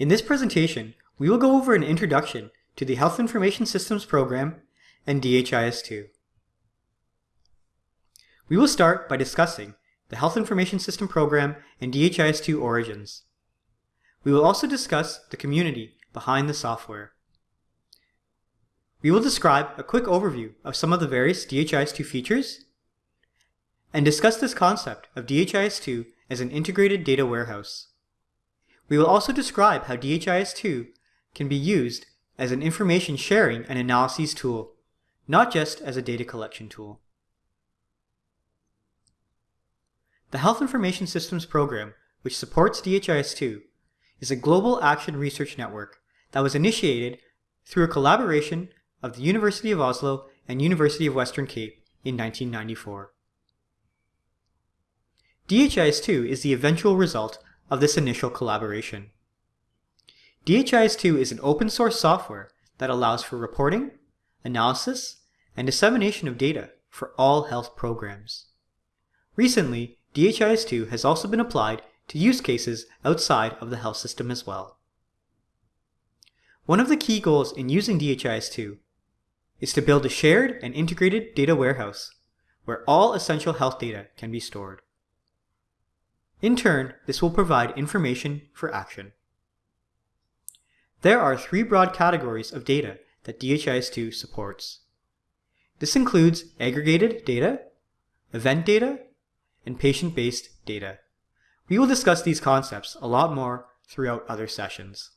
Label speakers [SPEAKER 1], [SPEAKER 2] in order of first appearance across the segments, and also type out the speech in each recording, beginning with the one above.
[SPEAKER 1] In this presentation, we will go over an introduction to the Health Information Systems Program and DHIS2. We will start by discussing the Health Information System Program and DHIS2 origins. We will also discuss the community behind the software. We will describe a quick overview of some of the various DHIS2 features and discuss this concept of DHIS2 as an integrated data warehouse. We will also describe how DHIS2 can be used as an information sharing and analyses tool, not just as a data collection tool. The Health Information Systems Program, which supports DHIS2, is a global action research network that was initiated through a collaboration of the University of Oslo and University of Western Cape in 1994. DHIS2 is the eventual result of this initial collaboration. DHIS2 is an open source software that allows for reporting, analysis, and dissemination of data for all health programs. Recently, DHIS2 has also been applied to use cases outside of the health system as well. One of the key goals in using DHIS2 is to build a shared and integrated data warehouse where all essential health data can be stored. In turn, this will provide information for action. There are three broad categories of data that DHIS2 supports. This includes aggregated data, event data, and patient-based data. We will discuss these concepts a lot more throughout other sessions.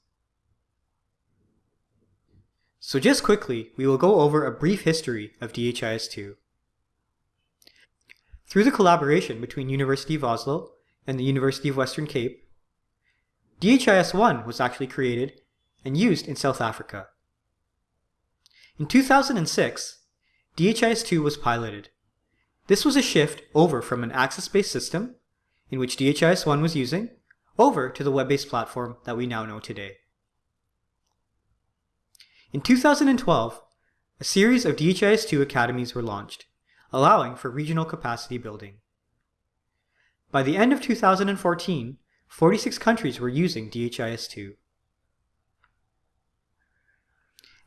[SPEAKER 1] So just quickly, we will go over a brief history of DHIS2. Through the collaboration between University of Oslo and the University of Western Cape, DHIS1 was actually created and used in South Africa. In 2006, DHIS2 was piloted. This was a shift over from an access-based system, in which DHIS1 was using, over to the web-based platform that we now know today. In 2012, a series of DHIS2 academies were launched, allowing for regional capacity building. By the end of 2014, 46 countries were using DHIS2.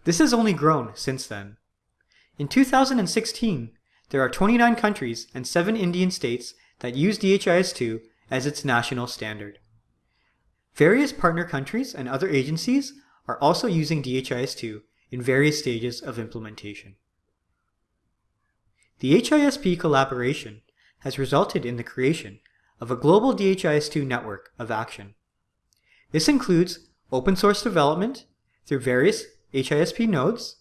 [SPEAKER 1] This has only grown since then. In 2016, there are 29 countries and 7 Indian states that use DHIS2 as its national standard. Various partner countries and other agencies are also using DHIS2 in various stages of implementation. The HISP collaboration has resulted in the creation of a global DHIS2 network of action. This includes open source development through various HISP nodes,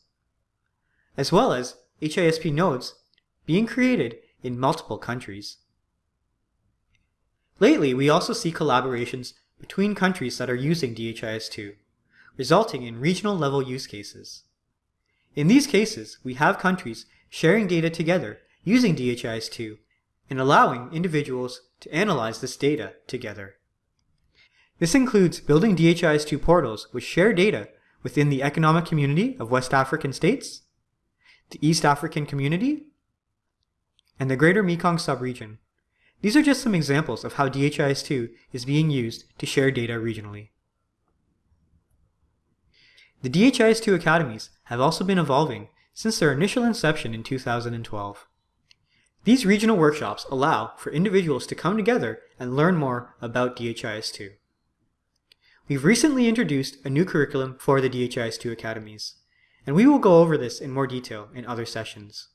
[SPEAKER 1] as well as HISP nodes being created in multiple countries. Lately, we also see collaborations between countries that are using DHIS2 resulting in regional level use cases. In these cases, we have countries sharing data together using DHIS2 and allowing individuals to analyze this data together. This includes building DHIS2 portals which share data within the Economic Community of West African States, the East African Community, and the Greater Mekong Subregion. These are just some examples of how DHIS2 is being used to share data regionally. The DHIS2 academies have also been evolving since their initial inception in 2012. These regional workshops allow for individuals to come together and learn more about DHIS2. We've recently introduced a new curriculum for the DHIS2 academies, and we will go over this in more detail in other sessions.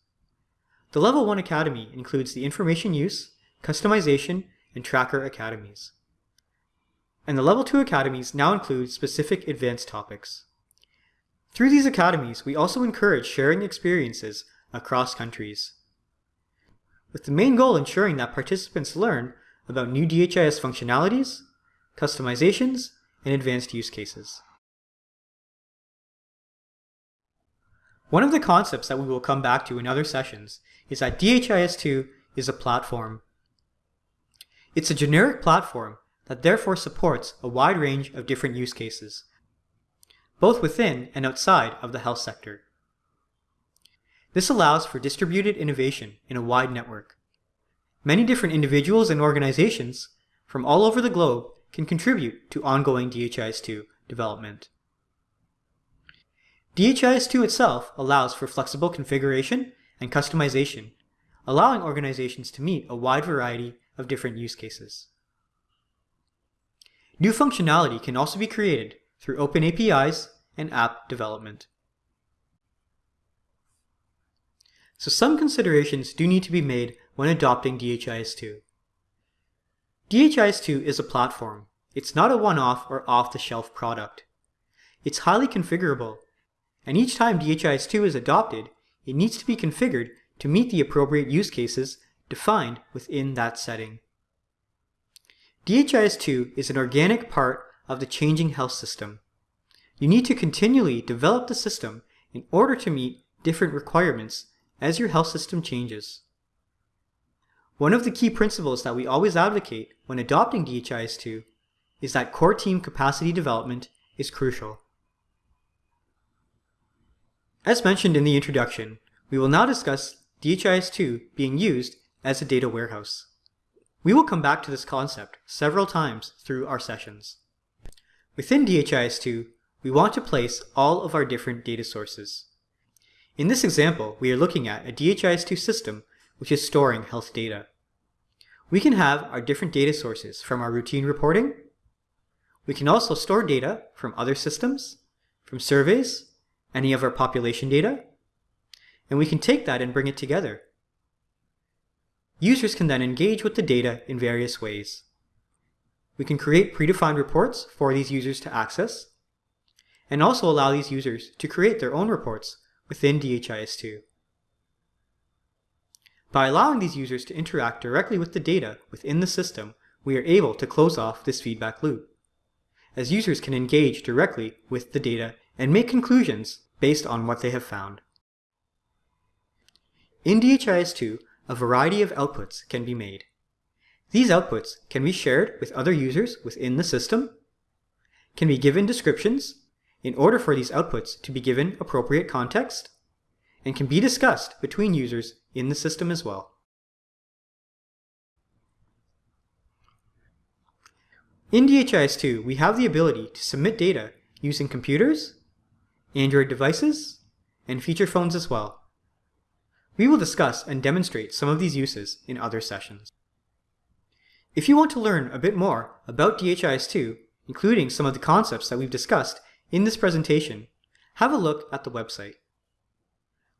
[SPEAKER 1] The Level 1 Academy includes the Information Use, Customization, and Tracker Academies. And the Level 2 Academies now include specific advanced topics. Through these academies, we also encourage sharing experiences across countries, with the main goal ensuring that participants learn about new DHIS functionalities, customizations, and advanced use cases. One of the concepts that we will come back to in other sessions is that DHIS2 is a platform. It's a generic platform that therefore supports a wide range of different use cases, both within and outside of the health sector. This allows for distributed innovation in a wide network. Many different individuals and organizations from all over the globe can contribute to ongoing DHIS2 development. DHIS2 itself allows for flexible configuration and customization, allowing organizations to meet a wide variety of different use cases. New functionality can also be created through open APIs and app development. So some considerations do need to be made when adopting DHIS2. DHIS2 is a platform. It's not a one-off or off-the-shelf product. It's highly configurable, and each time DHIS2 is adopted, it needs to be configured to meet the appropriate use cases defined within that setting. DHIS2 is an organic part of the changing health system. You need to continually develop the system in order to meet different requirements as your health system changes. One of the key principles that we always advocate when adopting DHIS2 is that core team capacity development is crucial. As mentioned in the introduction, we will now discuss DHIS2 being used as a data warehouse. We will come back to this concept several times through our sessions. Within DHIS2, we want to place all of our different data sources. In this example, we are looking at a DHIS2 system which is storing health data. We can have our different data sources from our routine reporting. We can also store data from other systems, from surveys, any of our population data, and we can take that and bring it together. Users can then engage with the data in various ways. We can create predefined reports for these users to access, and also allow these users to create their own reports within DHIS2. By allowing these users to interact directly with the data within the system, we are able to close off this feedback loop, as users can engage directly with the data and make conclusions based on what they have found. In DHIS2, a variety of outputs can be made. These outputs can be shared with other users within the system, can be given descriptions in order for these outputs to be given appropriate context, and can be discussed between users in the system as well. In DHIS2, we have the ability to submit data using computers, Android devices, and feature phones as well. We will discuss and demonstrate some of these uses in other sessions. If you want to learn a bit more about DHIS2, including some of the concepts that we've discussed in this presentation, have a look at the website.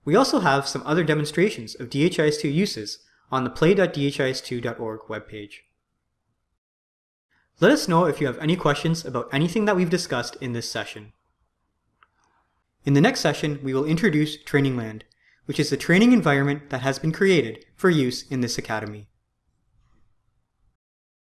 [SPEAKER 1] We also have some other demonstrations of DHIS2 uses on the play.dhis2.org webpage. Let us know if you have any questions about anything that we've discussed in this session. In the next session, we will introduce Trainingland, which is the training environment that has been created for use in this academy.